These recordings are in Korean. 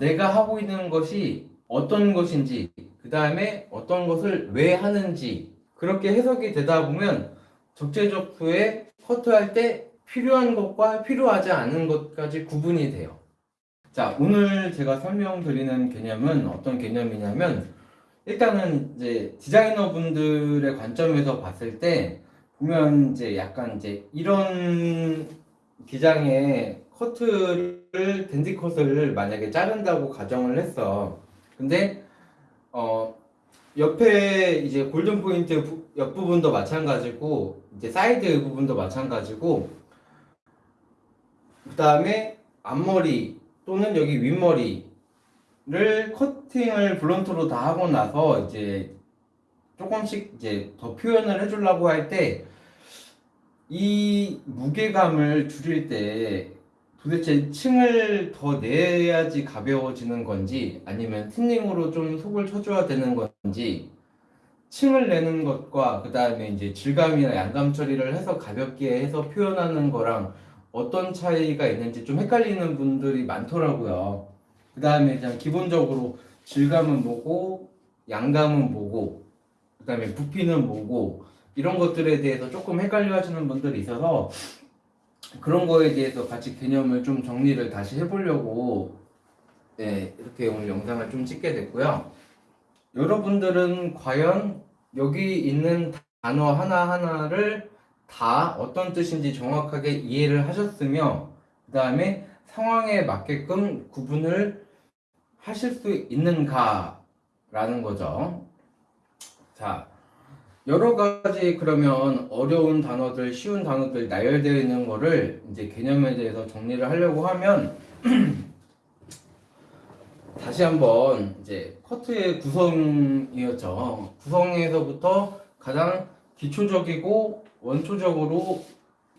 내가 하고 있는 것이 어떤 것인지, 그 다음에 어떤 것을 왜 하는지, 그렇게 해석이 되다 보면 적재적소에 커트할 때 필요한 것과 필요하지 않은 것까지 구분이 돼요. 자, 오늘 제가 설명드리는 개념은 어떤 개념이냐면, 일단은 이제 디자이너 분들의 관점에서 봤을 때, 보면 이제 약간 이제 이런 기장에 커트를 댄디 컷을 만약에 자른다고 가정을 했어. 근데 어 옆에 이제 golden point 부- 옆부분도 마찬가지고 이제 사이드 부분도 마찬가지고 그 다음에 앞머리 또는 여기 윗머리를 커팅을 blunt로 다 하고 나서 이제 조금씩 이제 더 표현을 해주려고 할 때 이 무게감을 줄일 때 도대체 층을 더 내야지 가벼워지는 건지 아니면 틴닝으로 좀 속을 쳐줘야 되는 건지 층을 내는 것과 그 다음에 이제 질감이나 양감 처리를 해서 가볍게 해서 표현하는 거랑 어떤 차이가 있는지 좀 헷갈리는 분들이 많더라고요. 그 다음에 그냥 기본적으로 질감은 뭐고 양감은 뭐고 그 다음에 부피는 뭐고 이런 것들에 대해서 조금 헷갈려 하시는 분들이 있어서 그런 거에 대해서 같이 개념을 좀 정리를 다시 해보려고 네, 이렇게 오늘 영상을 좀 찍게 됐고요. 여러분들은 과연 여기 있는 단어 하나하나를 다 어떤 뜻인지 정확하게 이해를 하셨으며 그 다음에 상황에 맞게끔 구분을 하실 수 있는가 라는 거죠. 자, 여러 가지 그러면 어려운 단어들, 쉬운 단어들 나열되어 있는 거를 이제 개념에 대해서 정리를 하려고 하면 다시 한번 이제 커트의 구성이었죠. 구성에서부터 가장 기초적이고 원초적으로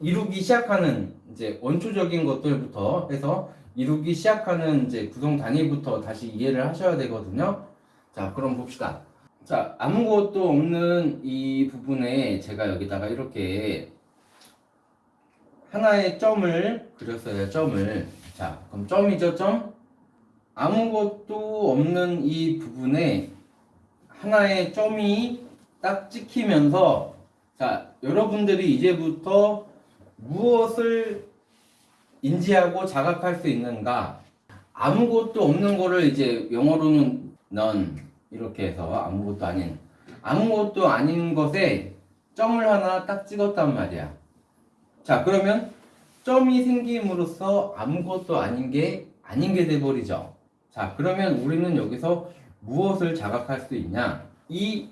이루기 시작하는 이제 원초적인 것들부터 해서 이루기 시작하는 이제 구성 단위부터 다시 이해를 하셔야 되거든요. 자, 그럼 봅시다. 자, 아무것도 없는 이 부분에 제가 여기다가 이렇게 하나의 점을 그렸어요. 점을. 자, 그럼 점이죠, 점? 아무것도 없는 이 부분에 하나의 점이 딱 찍히면서 자, 여러분들이 이제부터 무엇을 인지하고 자각할 수 있는가? 아무것도 없는 거를 이제 영어로는 none 이렇게 해서 아무것도 아닌 아무것도 아닌 것에 점을 하나 딱 찍었단 말이야. 자, 그러면 점이 생김으로써 아무것도 아닌 게 아닌 게 돼버리죠. 자, 그러면 우리는 여기서 무엇을 자각할 수 있냐? 이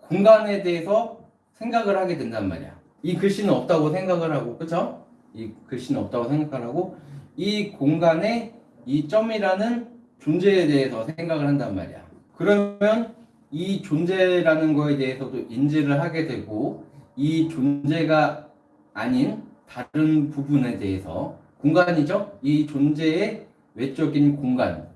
공간에 대해서 생각을 하게 된단 말이야. 이 글씨는 없다고 생각을 하고, 그쵸? 이 글씨는 없다고 생각을 하고, 이 공간에 이 점이라는 존재에 대해서 생각을 한단 말이야. 그러면 이 존재라는 거에 대해서도 인지를 하게 되고, 이 존재가 아닌 다른 부분에 대해서 공간이죠? 이 존재의 외적인 공간.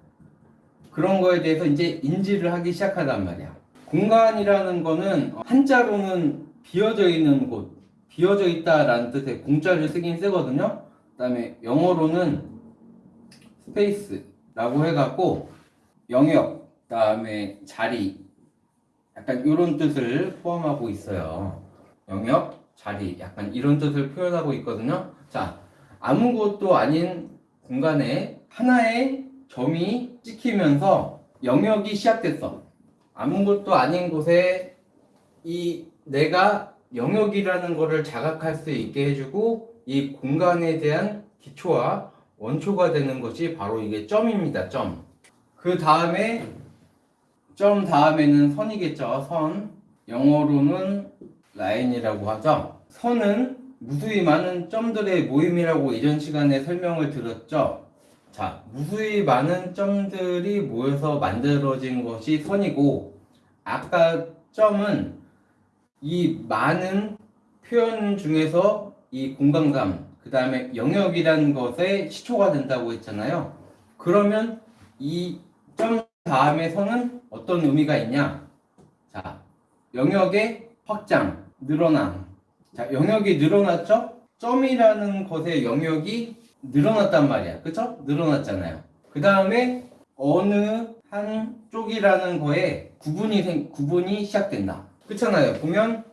그런 거에 대해서 이제 인지를 하기 시작하단 말이야. 공간이라는 거는 한자로는 비어져 있는 곳, 비어져 있다라는 뜻의 공자를 쓰긴 쓰거든요. 그 다음에 영어로는 space라고 해갖고 영역, 그 다음에 자리, 약간 이런 뜻을 포함하고 있어요. 영역, 자리, 약간 이런 뜻을 표현하고 있거든요. 자, 아무것도 아닌 공간에 하나의 점이 찍히면서 영역이 시작됐어. 아무것도 아닌 곳에 이 내가 영역이라는 것을 자각할 수 있게 해주고 이 공간에 대한 기초와 원초가 되는 것이 바로 이게 점입니다. 점. 그 다음에 점 다음에는 선이겠죠. 선. 영어로는 라인이라고 하죠. 선은 무수히 많은 점들의 모임이라고 이전 시간에 설명을 드렸죠. 자, 무수히 많은 점들이 모여서 만들어진 것이 선이고, 아까 점은 이 많은 표현 중에서 이 공간감, 그 다음에 영역이라는 것에 시초가 된다고 했잖아요. 그러면 이 점 다음에 선은 어떤 의미가 있냐? 자, 영역의 확장, 늘어남. 자, 영역이 늘어났죠? 점이라는 것의 영역이 늘어났단 말이야. 그쵸? 늘어났잖아요. 그 다음에 어느 한 쪽이라는 거에 구분이 생, 구분이 시작된다. 그렇잖아요. 보면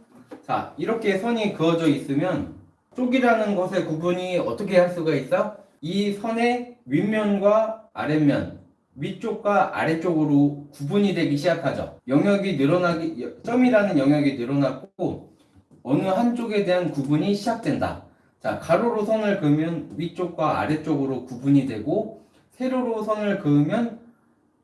자 이렇게 선이 그어져 있으면 쪽이라는 것의 구분이 어떻게 할 수가 있어? 이 선의 윗면과 아랫면, 위쪽과 아래쪽으로 구분이 되기 시작하죠. 영역이 늘어나기 점이라는 영역이 늘어났고 어느 한쪽에 대한 구분이 시작된다. 자 가로로 선을 그으면 위쪽과 아래쪽으로 구분이 되고 세로로 선을 그으면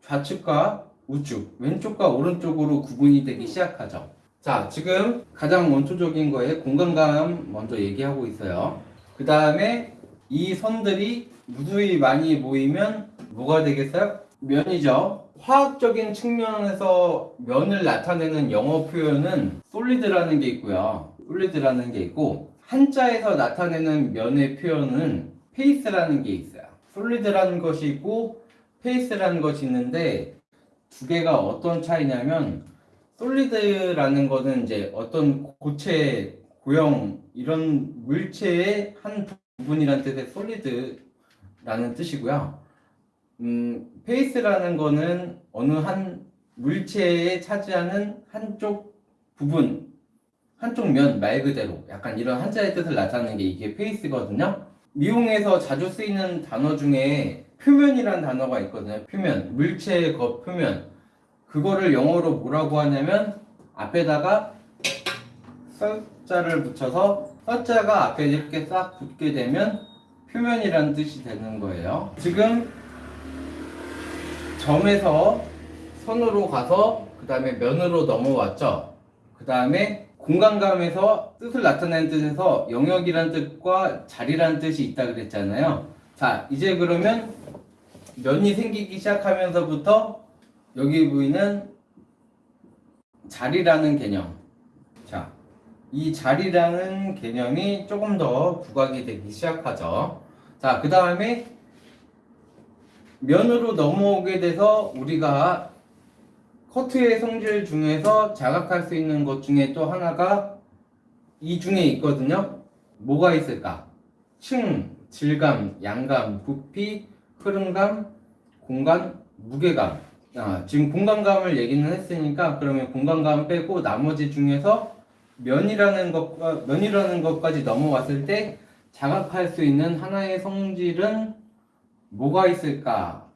좌측과 우측, 왼쪽과 오른쪽으로 구분이 되기 시작하죠. 자, 지금 가장 원초적인 거에 공간감 먼저 얘기하고 있어요. 그 다음에 이 선들이 무수히 많이 모이면 뭐가 되겠어요? 면이죠. 화학적인 측면에서 면을 나타내는 영어 표현은 솔리드라는 게 있고요. 솔리드라는 게 있고 한자에서 나타내는 면의 표현은 페이스라는 게 있어요. solid라는 것이 있고 face라는 것이 있는데 두 개가 어떤 차이냐면 solid라는 것은 이제 어떤 고체, 고형 이런 물체의 한 부분이라는 뜻의 solid라는 뜻이고요. 음, face라는 거는 어느 한 물체에 차지하는 한쪽 부분, 한쪽 면 말 그대로 약간 이런 한자의 뜻을 나타내는 게 이게 face거든요. 미용에서 자주 쓰이는 단어 중에 표면이라는 단어가 있거든요. 표면, 물체의 겉 표면. 그거를 영어로 뭐라고 하냐면 앞에다가 썰자를 붙여서 썰자가 앞에 이렇게 싹 붙게 되면 표면이라는 뜻이 되는 거예요. 지금 점에서 선으로 가서 그 다음에 면으로 넘어왔죠. 그 다음에 공간감에서 뜻을 나타내는 뜻에서 영역이란 뜻과 자리라는 뜻이 있다 그랬잖아요. 자, 이제 그러면 면이 생기기 시작하면서부터 여기 보이는 자리라는 개념. 자, 이 자리라는 개념이 조금 더 부각이 되기 시작하죠. 자, 그 다음에 면으로 넘어오게 돼서 우리가 커트의 성질 중에서 자각할 수 있는 것 중에 또 하나가 이 중에 있거든요. 뭐가 있을까? 층, 질감, 양감, 부피, 흐름감, 공간, 무게감. 아, 지금 공간감을 얘기는 했으니까 그러면 공간감 빼고 나머지 중에서 면이라는 것과 면이라는 것까지 넘어왔을 때 자각할 수 있는 하나의 성질은 뭐가 있을까?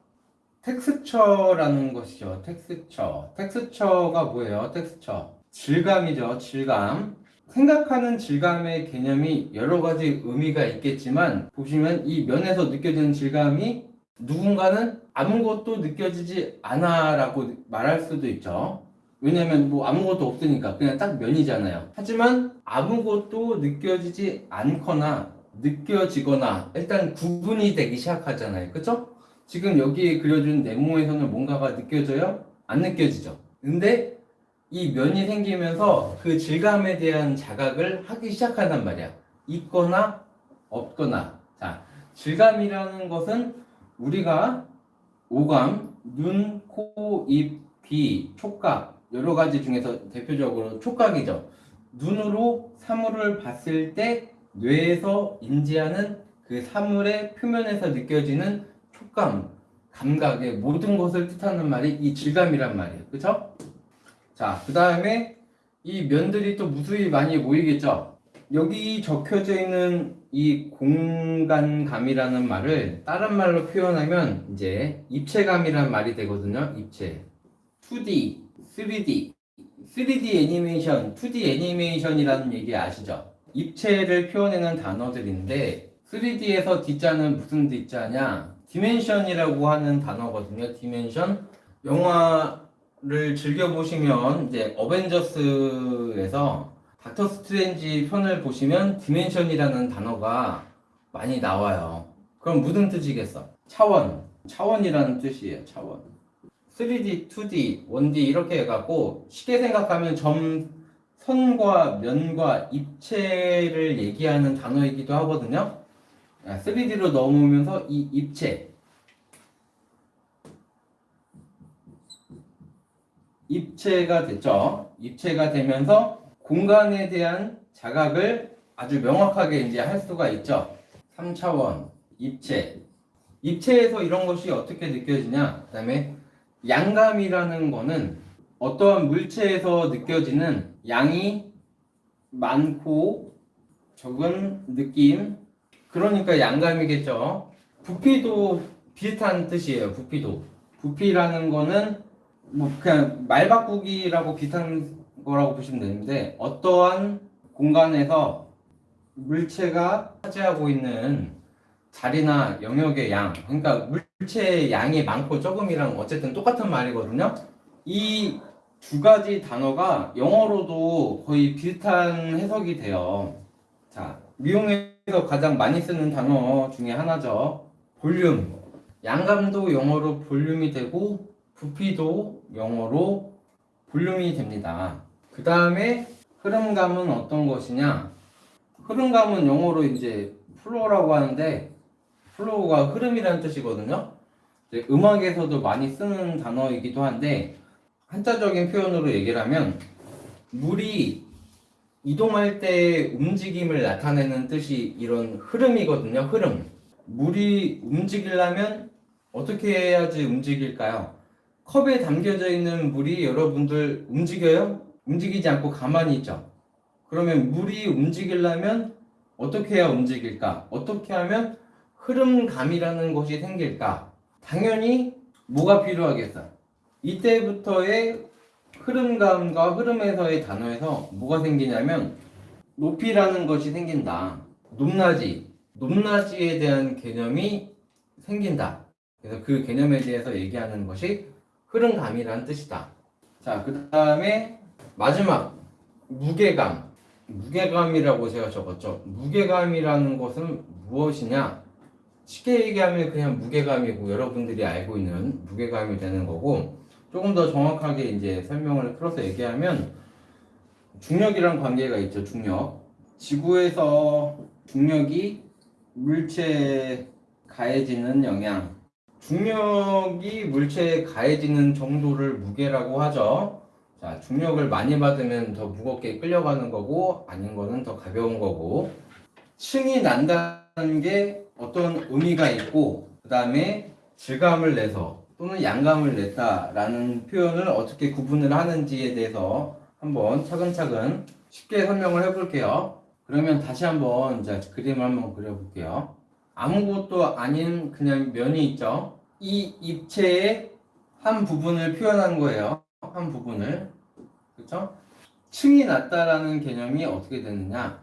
texture라는 것이죠. 텍스처. 텍스처가 뭐예요? 텍스처. 질감이죠. 질감. 생각하는 질감의 개념이 여러 가지 의미가 있겠지만 보시면 이 면에서 느껴지는 질감이 누군가는 아무것도 느껴지지 않아 라고 말할 수도 있죠. 왜냐면 뭐 아무것도 없으니까 그냥 딱 면이잖아요. 하지만 아무것도 느껴지지 않거나 느껴지거나 일단 구분이 되기 시작하잖아요. 그쵸? 지금 여기에 그려준 네모에서는 뭔가가 느껴져요? 안 느껴지죠. 근데 이 면이 생기면서 그 질감에 대한 자각을 하기 시작한단 말이야. 있거나 없거나. 자, 질감이라는 것은 우리가 오감, 눈, 코, 입, 귀, 촉각 여러 가지 중에서 대표적으로 촉각이죠. 눈으로 사물을 봤을 때 뇌에서 인지하는 그 사물의 표면에서 느껴지는 촉감, 감각의 모든 것을 뜻하는 말이 이 질감이란 말이에요. 그쵸? 자, 그 다음에 이 면들이 또 무수히 많이 모이겠죠? 여기 적혀져 있는 이 공간감이라는 말을 다른 말로 표현하면 이제 입체감이란 말이 되거든요. 입체. 2D, 3D. 3D 애니메이션, 2D 애니메이션이라는 얘기 아시죠? 입체를 표현하는 단어들인데 3D에서 D자는 무슨 D자냐? dimension이라고 하는 단어거든요. dimension. 영화를 즐겨보시면 이제 어벤져스에서 닥터 스트레인지 편을 보시면 dimension이라는 단어가 많이 나와요. 그럼 무슨 뜻이겠어? 차원. 차원이라는 뜻이에요. 차원. 3D, 2D, 1D 이렇게 해갖고 쉽게 생각하면 점, 선과 면과 입체를 얘기하는 단어이기도 하거든요. 3D로 넘으면서 이 입체. 입체가 됐죠. 입체가 되면서 공간에 대한 자각을 아주 명확하게 이제 할 수가 있죠. 3차원, 입체. 입체에서 이런 것이 어떻게 느껴지냐? 그 다음에 양감이라는 거는 어떠한 물체에서 느껴지는 양이 많고 적은 느낌. 그러니까 양감이겠죠. 부피도 비슷한 뜻이에요. 부피도. 부피라는 거는 뭐 그냥 말 바꾸기라고 비슷한 거라고 보시면 되는데 어떠한 공간에서 물체가 차지하고 있는 자리나 영역의 양, 그러니까 물체의 양이 많고 적음이랑 어쨌든 똑같은 말이거든요. 이 두 가지 단어가 영어로도 거의 비슷한 해석이 돼요. 자, 미용에서 가장 많이 쓰는 단어 중에 하나죠. 볼륨. 양감도 영어로 볼륨이 되고 부피도 영어로 볼륨이 됩니다. 그 다음에 흐름감은 어떤 것이냐? 흐름감은 영어로 이제 flow라고 하는데 flow가 흐름이라는 뜻이거든요. 음악에서도 많이 쓰는 단어이기도 한데 한자적인 표현으로 얘기를 하면 물이 이동할 때 움직임을 나타내는 뜻이 이런 흐름이거든요. 흐름. 물이 움직이려면 어떻게 해야지 움직일까요? 컵에 담겨져 있는 물이 여러분들 움직여요? 움직이지 않고 가만히 있죠. 그러면 물이 움직이려면 어떻게 해야 움직일까? 어떻게 하면 흐름감이라는 것이 생길까? 당연히 뭐가 필요하겠어요? 이때부터의 흐름감과 흐름에서의 단어에서 뭐가 생기냐면 높이라는 것이 생긴다. 높낮이. 높낮이에 대한 개념이 생긴다. 그래서 그 개념에 대해서 얘기하는 것이 흐름감이라는 뜻이다. 자, 그 다음에 마지막 무게감. 무게감이라고 제가 적었죠. 무게감이라는 것은 무엇이냐? 쉽게 얘기하면 그냥 무게감이고 여러분들이 알고 있는 무게감이 되는 거고 조금 더 정확하게 이제 설명을 풀어서 얘기하면 중력이랑 관계가 있죠. 중력. 지구에서 중력이 물체에 가해지는 영향. 중력이 물체에 가해지는 정도를 무게라고 하죠. 자, 중력을 많이 받으면 더 무겁게 끌려가는 거고, 아닌 거는 더 가벼운 거고, 층이 난다는 게 어떤 의미가 있고, 그 다음에 질감을 내서 또는 양감을 냈다라는 표현을 어떻게 구분을 하는지에 대해서 한번 차근차근 쉽게 설명을 해볼게요. 그러면 다시 한번 이제 그림을 한번 그려볼게요. 아무것도 아닌 그냥 면이 있죠. 이 입체의 한 부분을 표현한 거예요. 한 부분을. 그렇죠? 층이 낮다라는 개념이 어떻게 되느냐?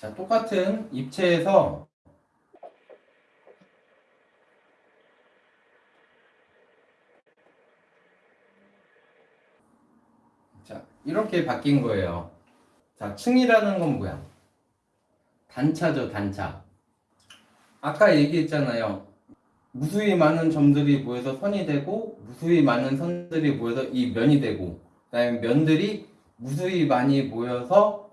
자, 똑같은 입체에서 자, 이렇게 바뀐 거예요. 자, 층이라는 건 뭐야? 단차죠, 단차. 아까 얘기했잖아요. 무수히 많은 점들이 모여서 선이 되고, 무수히 많은 선들이 모여서 이 면이 되고, 그 다음에 면들이 무수히 많이 모여서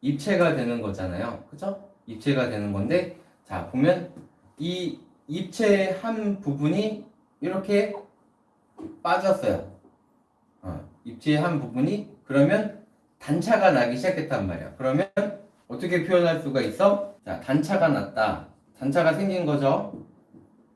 입체가 되는 거잖아요. 그죠? 입체가 되는 건데, 자, 보면 이 입체의 한 부분이 이렇게 빠졌어요. 어, 입체의 한 부분이 그러면 단차가 나기 시작했단 말이야. 그러면 어떻게 표현할 수가 있어? 자, 단차가 났다. 단차가 생긴 거죠.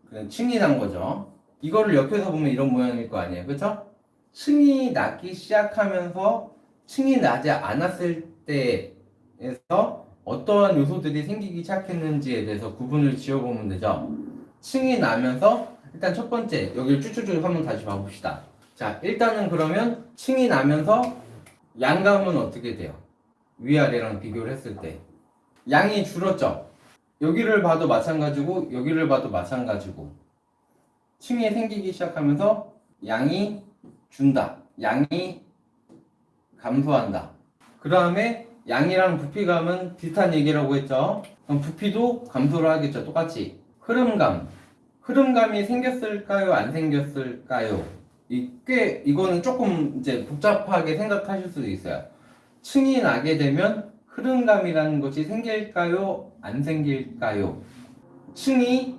그냥 층이 난 거죠. 이거를 옆에서 보면 이런 모양일 거 아니에요. 그죠? 층이 나기 시작하면서 층이 나지 않았을 때 에서 어떠한 요소들이 생기기 시작했는지에 대해서 구분을 지어보면 되죠. 층이 나면서 일단 첫 번째 여기를 쭉쭉쭉 한번 다시 봐봅시다. 자 일단은 그러면 층이 나면서 양감은 어떻게 돼요? 위아래랑 비교를 했을 때 양이 줄었죠. 여기를 봐도 마찬가지고 여기를 봐도 마찬가지고 층이 생기기 시작하면서 양이 준다. 양이 감소한다. 그 다음에 양이랑 부피감은 비슷한 얘기라고 했죠. 그럼 부피도 감소를 하겠죠. 똑같이. 흐름감. 흐름감이 생겼을까요? 안 생겼을까요? 이 꽤 이거는 조금 이제 복잡하게 생각하실 수도 있어요. 층이 나게 되면 흐름감이라는 것이 생길까요? 안 생길까요? 층이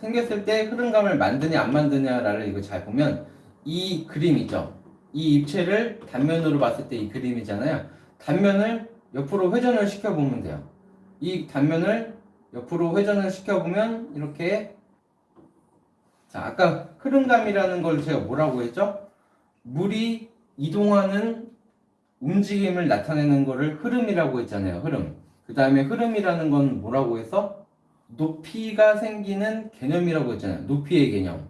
생겼을 때 흐름감을 만드냐 안 만드냐를 이거 잘 보면 이 그림이죠. 이 입체를 단면으로 봤을 때 이 그림이잖아요. 단면을 옆으로 회전을 시켜보면 돼요. 이 단면을 옆으로 회전을 시켜보면 이렇게 자 아까 흐름감이라는 걸 제가 뭐라고 했죠? 물이 이동하는 움직임을 나타내는 거를 흐름이라고 했잖아요. 흐름. 그 다음에 흐름이라는 건 뭐라고 해서 높이가 생기는 개념이라고 했잖아요. 높이의 개념.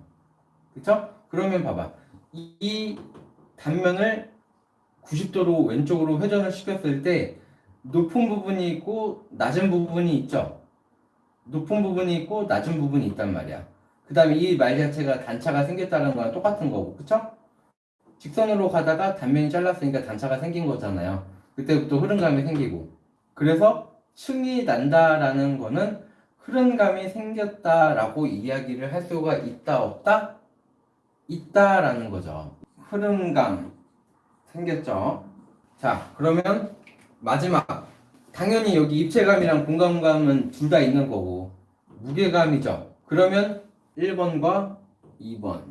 그쵸? 그러면 봐봐. 이, 이 단면을 90도로 왼쪽으로 회전을 시켰을 때 높은 부분이 있고 낮은 부분이 있죠. 높은 부분이 있고 낮은 부분이 있단 말이야. 그 다음에 이 말 자체가 단차가 생겼다는 거랑 똑같은 거고, 그쵸? 직선으로 가다가 단면이 잘랐으니까 단차가 생긴 거잖아요. 그때부터 흐름감이 생기고. 그래서 층이 난다라는 거는 흐름감이 생겼다라고 이야기를 할 수가 있다, 없다? 있다라는 거죠. 흐름감 생겼죠. 자, 그러면 마지막. 당연히 여기 입체감이랑 공간감은 둘 다 있는 거고, 무게감이죠. 그러면 1번과 2번.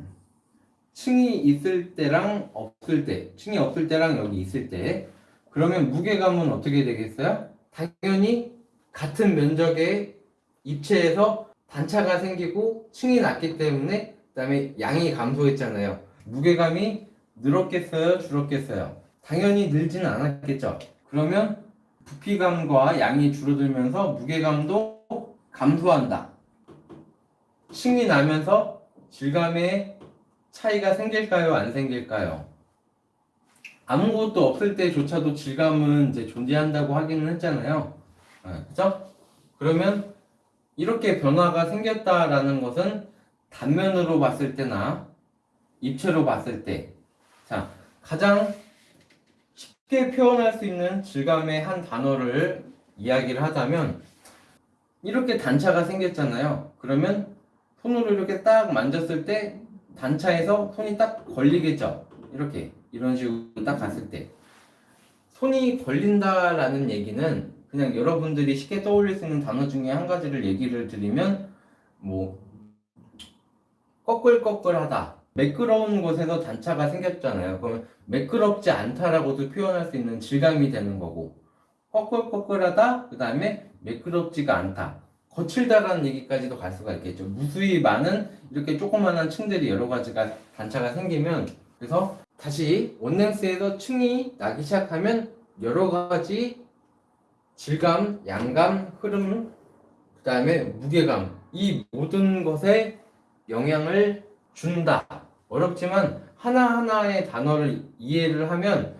층이 있을 때랑 없을 때, 층이 없을 때랑 여기 있을 때, 그러면 무게감은 어떻게 되겠어요? 당연히 같은 면적의 입체에서 단차가 생기고 층이 낮기 때문에 그 다음에 양이 감소했잖아요. 무게감이 늘었겠어요, 줄었겠어요? 당연히 늘지는 않았겠죠. 그러면 부피감과 양이 줄어들면서 무게감도 감소한다. 층이 나면서 질감에 차이가 생길까요? 안 생길까요? 아무것도 없을 때조차도 질감은 이제 존재한다고 하기는 했잖아요. 아, 그죠? 그러면 이렇게 변화가 생겼다라는 것은 단면으로 봤을 때나 입체로 봤을 때, 자, 가장 쉽게 표현할 수 있는 질감의 한 단어를 이야기를 하자면, 이렇게 단차가 생겼잖아요. 그러면 손으로 이렇게 딱 만졌을 때 단차에서 손이 딱 걸리겠죠. 이렇게 이런 식으로 딱 갔을 때 손이 걸린다 라는 얘기는 그냥 여러분들이 쉽게 떠올릴 수 있는 단어 중에 한 가지를 얘기를 드리면 뭐 꺼끌꺼끌하다 매끄러운 곳에서 단차가 생겼잖아요. 그러면 매끄럽지 않다라고도 표현할 수 있는 질감이 되는 거고 꺼끌꺼끌하다 그 다음에 매끄럽지가 않다 거칠다라는 얘기까지도 갈 수가 있겠죠. 무수히 많은 이렇게 조그마한 층들이 여러 가지가 단차가 생기면 그래서 다시 원랭스에서 층이 나기 시작하면 여러 가지 질감, 양감, 흐름, 그 다음에 무게감 이 모든 것에 영향을 준다. 어렵지만 하나하나의 단어를 이해를 하면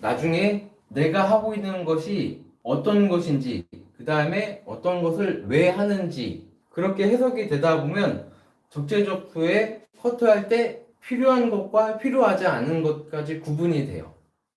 나중에 내가 하고 있는 것이 어떤 것인지 그 다음에 어떤 것을 왜 하는지 그렇게 해석이 되다 보면 적재적소에 커트할 때 필요한 것과 필요하지 않은 것까지 구분이 돼요.